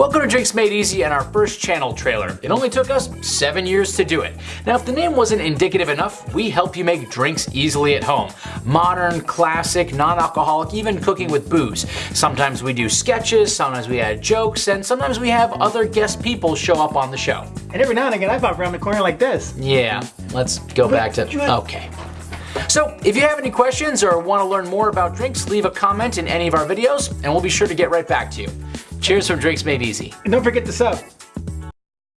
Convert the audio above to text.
Welcome to Drinks Made Easy and our first channel trailer. It only took us 7 years to do it. Now if the name wasn't indicative enough, we help you make drinks easily at home. Modern, classic, non-alcoholic, even cooking with booze. Sometimes we do sketches, sometimes we add jokes, and sometimes we have other guest people show up on the show. And every now and again I pop around the corner like this. Yeah, let's go back to, okay. So if you have any questions or want to learn more about drinks, leave a comment in any of our videos and we'll be sure to get right back to you. Cheers from Drinks Made Easy. And don't forget to sub.